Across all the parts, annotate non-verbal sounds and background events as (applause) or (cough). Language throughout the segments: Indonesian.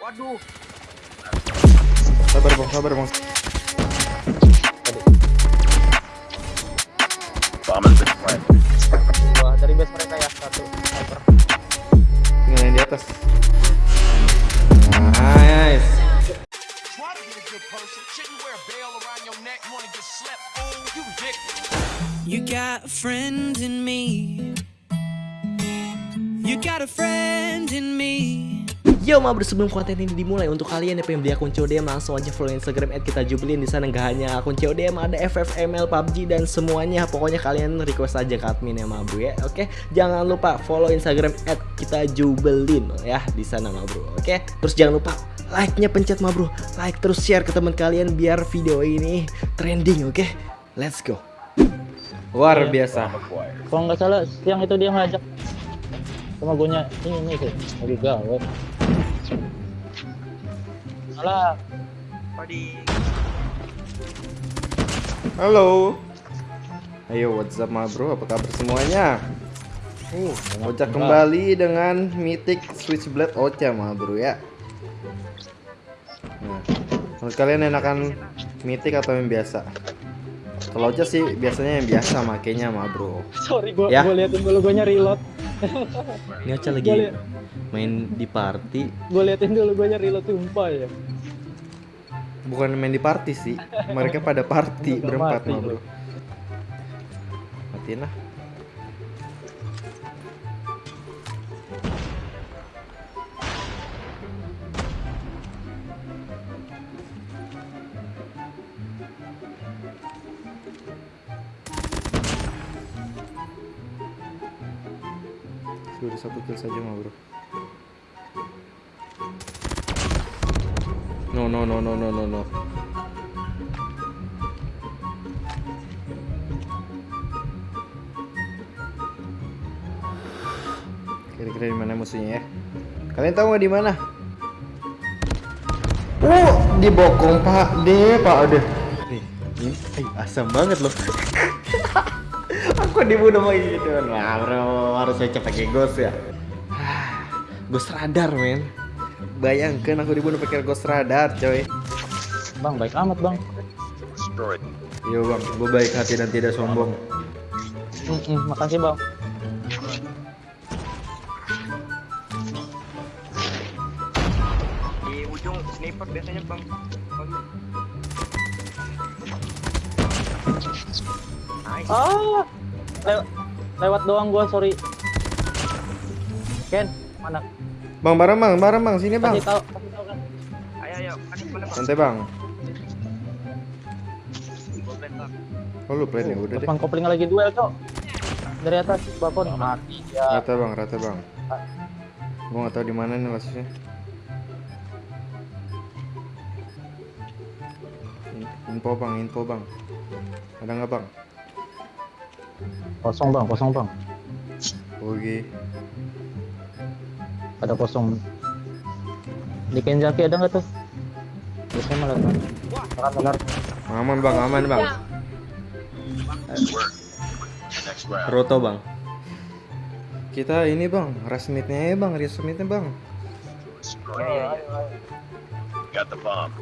Waduh. Sabar bang, sabar bang. Bomb has been planted. Wah, dari base mereka ya satu. Sniper. Tinggal yang di atas. Nice. Try to be a good person. Shouldn't wear a bell around your neck. Wanna get slept? Fool, you dick. You got a friend in me. You got a friend in me. Yo mabrur sebelum konten ini dimulai untuk kalian yang pengen beli akun CODM langsung aja follow Instagram kita Jubilin. Di sana nggak hanya akun CODM ada FFML PUBG dan semuanya. Pokoknya kalian request aja ke admin ya mabru ya. Oke? Jangan lupa follow Instagram kita Jubelin ya. Di sana mabru oke? Terus jangan lupa like-nya pencet mabru like terus share ke teman kalian biar video ini trending oke? Let's go. Luar biasa. Acquired. Kalau nggak salah siang itu dia ngajak sama gue ini ini sih. Lagi gawe. Salah. Halo. Ayo, what's up ma bro? Apa kabar semuanya? Uh, Ocha kembali dengan Mythic Switchblade Ocha ma bro ya. Nah, menurut kalian enakan Mythic atau yang biasa? Kalau Ocha sih biasanya yang biasa makainya ma bro. Sorry gue Ya. gue liatin dulu gue reload. ini Ocha Gua lagi. Main di party Gue liatin dulu gue reload sumpah ya. Bukan main di party sih. Mereka pada party berempat mati ma bro. Matiin lah. Sudah satu kill saja mah bro. No no no no no no no. Kira-kira di mana musuhnya ya? Kalian tahu nggak di mana? Oh, di bokong Pak D, Pak D. Nih, ini eh, asam banget loh. (laughs) Aku dibunuh sama gitu. Bro, harus saya pakai ghost ya. (sighs) Ghost radar, men. Bayangkan aku dibunuh pakai ghost radar, coy. Bang baik amat bang. Yo bang, gue baik hati dan tidak sombong. Mm-mm, makasih bang. di ujung sniper biasanya bang nice Ah, lew- lewat doang gua sorry. Ken, mana? Bang, bareng bang, bareng bang, sini bang. Kasih tahu, kasih tahu kan. ayo ayo panik mana bang Santai bang. Bang. Oh lu plan ya udah deh. Depan kopling lagi duel cok. Dari atas balkon mati ya. Rata bang, rata bang. Gua nggak tahu di mana nih lasisnya. In- Info bang, info bang. Ada nggak bang? Kosong bang, kosong bang. Oke. Ada kosong. Di Kenzaki ada nggak tuh? Biasanya malah kan. Makan benar. Aman bang, aman bang. Roto bang. Kita ini bang, resmitnya ya bang, resmitnya bang. Got the bomb.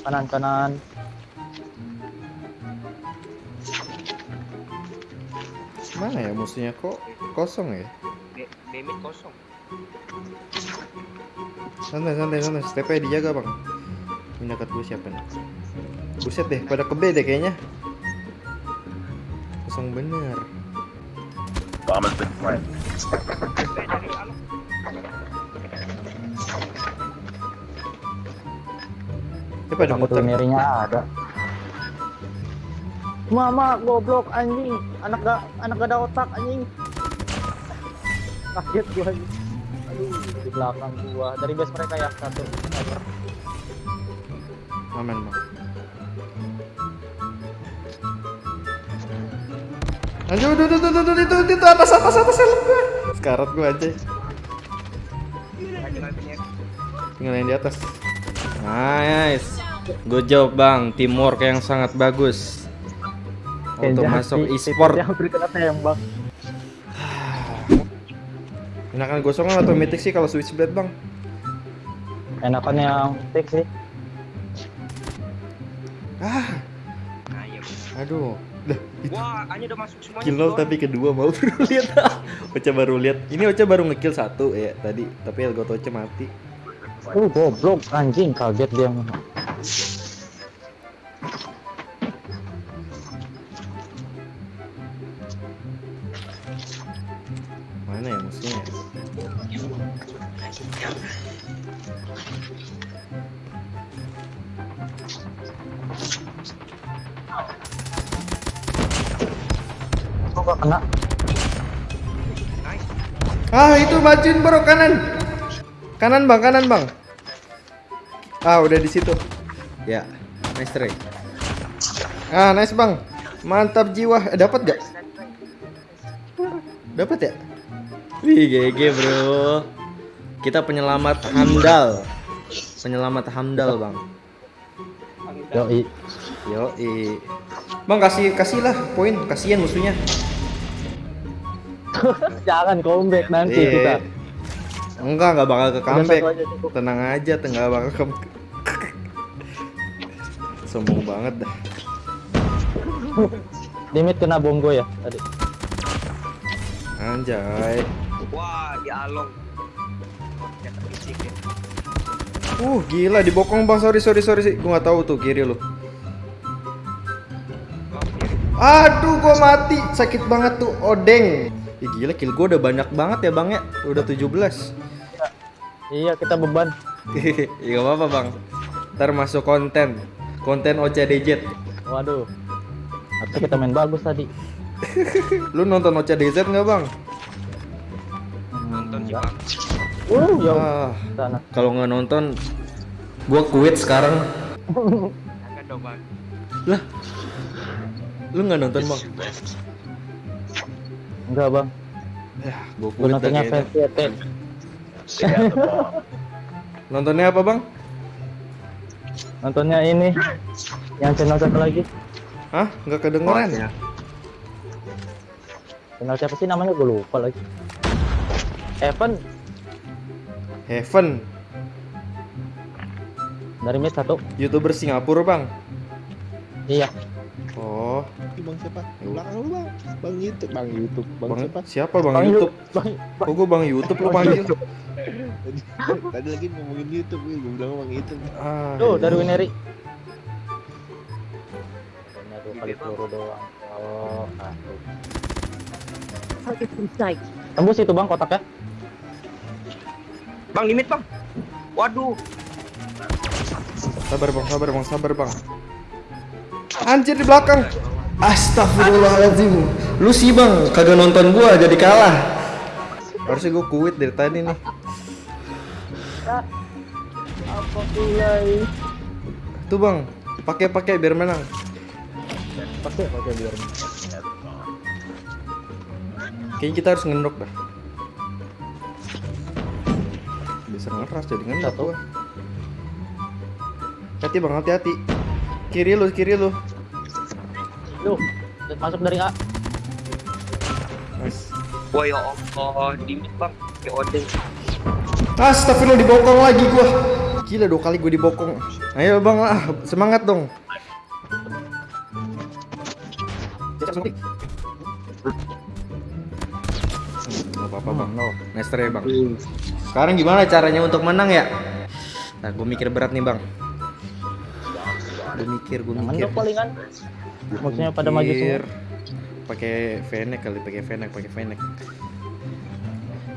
Kanan kanan. Mana ya musuhnya kok kosong ya? Mid kosong Santai, santai, santai. Stepnya dijaga bang. Ini dekat gue siapa nih? Buset deh, pada ke B deh kayaknya. Kosong bener. Bomb has been planted. Ya pada muter. ada. Mama goblok anjing. Anak gak anak gak ada otak anjing. Kaget gua anjing. Aduh, di belakang gua. Dari base mereka ya satu. Aman bang. Aduh, aduh, aduh, aduh, aduh, itu, itu, atas, atas, atas, helm gue. Sekarat gue aja. Tinggal yang di atas. Nice. Good job bang, teamwork yang sangat bagus. Auto masuk e-sport. Yang kena tembak. (sighs) Enakan gosongan atau mythic sih kalau switchblade bang? Enakan yang stick sih. Ah, aduh. Dah, Wah, Anya udah masuk semuanya. kill tapi kedua mau (laughs) baru lihat. Ocha baru lihat. Ini Ocha baru ngekill satu ya tadi, tapi Elgato Ocha mati. Uh, goblok anjing kaget dia. Kok gak kena? Ah itu bajuin bro kanan. Kanan bang, kanan bang. Ah udah di situ. Ya, nice try. Ah nice bang, mantap jiwa. Eh, dapat gak? Dapat ya? Wih GG bro. Kita penyelamat handal. Penyelamat handal bang. Yoi. Yo Bang kasih kasihlah poin, kasihan musuhnya. (laughs) Jangan comeback nanti Iya. kita. Enggak, enggak bakal ke comeback. aja. Tenang aja, enggak bakal ke Sombong banget dah. (laughs) Limit kena bongo ya tadi. Anjay. Wah, di Uh, gila dibokong bang. Sorry, sorry, sorry sih. Gua nggak tahu tuh kiri lu. Aduh, gua mati. Sakit banget tuh, odeng. Ih, gila kill gua udah banyak banget ya bang ya. Udah 17. Iya kita beban. (laughs) Iya apa-apa bang. Ntar masuk konten. Konten OCDZ. Waduh. Harusnya kita main bagus tadi. (laughs) Lu nonton OCDZ nggak bang? Nonton sih. Bang. Uh, ya Ah, kalau nggak nonton, gua quit sekarang. Lah, lu nggak nonton bang? Enggak bang. Ya, gua Gue quit nontonnya. Nontonnya apa bang? Nontonnya ini. Yang channel satu lagi. Hah? Nggak kedengeran? Channel siapa sih namanya? Gue lupa lagi. Evan Heaven, dari mid satu. youtuber Singapura bang. Iya. Oh, Bang siapa? Yuk. Belakang lu bang. Bang YouTube, bang YouTube, bang, bang siapa? siapa bang, Bang YouTube? Bang, Kok gua bang YouTube lu panggil? Tadi, (laughs) tadi lagi ngomongin YouTube, gue bilang bang YouTube. Ah, Tuh iya. dari Wineri. Hanya dua kali peluru doang. Oh, satu. Tembus itu bang kotaknya. Bang, limit, Bang. Waduh. Sabar bang, sabar bang, sabar bang. Anjir di belakang. Astagfirullahaladzim. Lu sih bang, kagak nonton gua jadi kalah. Harusnya gua quit dari tadi nih. Apa mulai? Tuh bang, pakai pakai biar menang. Pakai pakai biar. Kayaknya kita harus ngendok dah. Bisa ngeras jadi Satu. gua. Hati bang, hati-hati. Kiri lu, kiri lu. Duh, masuk dari A. Nice. Wah, ya Allah. Limit, Bang. Kayak odeng. Astagfirullah dibokong lagi gua. Gila dua kali gua dibokong. Ayo bang lah, semangat dong. Gak apa-apa bang, no. Nice try bang. Sekarang gimana caranya untuk menang ya? Nah, gue mikir berat nih bang. Gue mikir, gue mikir. mendok palingan. Maksudnya pada maju semua. Pakai Fennec kali, pakai Fennec, pakai Fennec.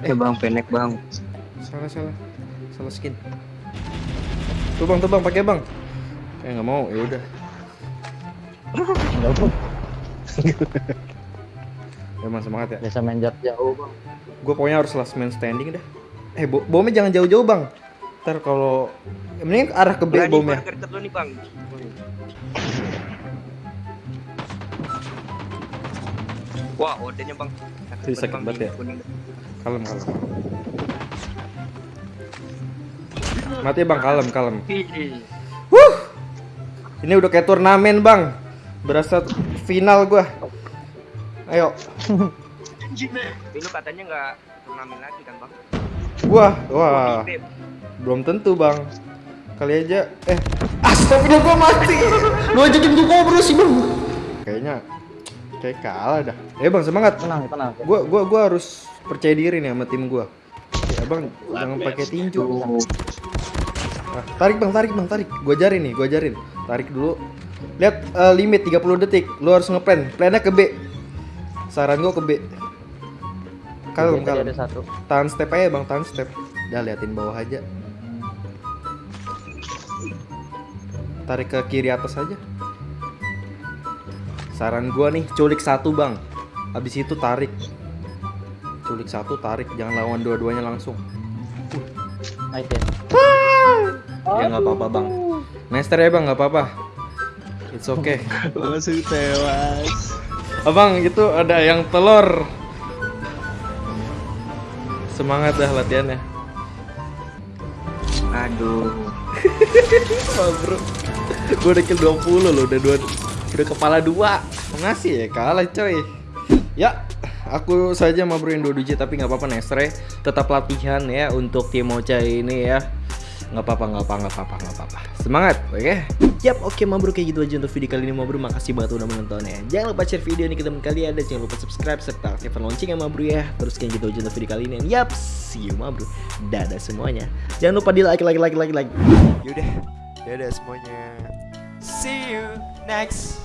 Eh, Bang, penek, Bang. Salah salah, salah skin. Tuh bang, tuh bang, pakai bang. Eh nggak mau, ya udah. Enggak pun. Emang semangat ya. Biasa main jarak jauh bang. Gue pokoknya harus last man standing dah. Eh, bo bomnya jangan jauh-jauh bang. Ntar kalau mending arah ke B Berani bomnya. Deket lu nih, Bang. Wah, odenya, Bang. Sakit Bang, banget ya. Kalem kalem. Mati bang, kalem kalem. Ih, Ini udah kayak turnamen bang. Berasa final gua. Ayo, lu katanya nggak turnamen lagi kan bang? Gua. Wah, Titip. belum tentu, Bang. Kali aja eh astagfirullah gua mati. Lu ajakin gua ngobrol sih, Bang. Kayaknya kayak kalah dah. Eh, Bang, semangat. Tenang, tenang. Gua gua gua harus percaya diri nih sama tim gua. Ya, Bang, jangan pakai tinju. Nah, tarik Bang, tarik Bang, tarik. Gua ajarin nih, gua ajarin. Tarik dulu. Lihat eh, limit 30 detik. Lu harus ngeplan. Plannya ke B. Saran gua ke B. Kalem, ada satu. Tahan step aja Bang, tahan step. Udah liatin bawah aja. Tarik ke kiri atas aja. Saran gua nih, culik satu Bang. Habis itu tarik. Culik satu, tarik. Jangan lawan dua-duanya langsung. Nice ya. Ya nggak apa-apa Bang. Master ya Bang, nggak apa-apa. It's okay. Langsung tewas. Abang, itu ada yang telur. Semangat dah latihannya. Aduh. (laughs) Wah bro. Gue udah kill 20 loh Udah dua Udah kepala dua. Ngasih ya kalah coy. Ya Aku saja mau bro yang 2 digit Tapi nggak apa-apa Nestre Tetap latihan ya Untuk tim Ocha ini ya nggak apa-apa nggak apa nggak apa nggak apa semangat oke Yap, oke Mabro kayak gitu aja untuk video kali ini Mabro. Makasih banget udah menonton ya. Jangan lupa share video ini ke teman kalian dan jangan lupa subscribe serta aktifkan lonceng ya Mabro ya. Terus kayak gitu aja untuk video kali ini. Yap, see you Mabro. Dadah semuanya. Jangan lupa di like like like like like. Yaudah, dadah semuanya. See you next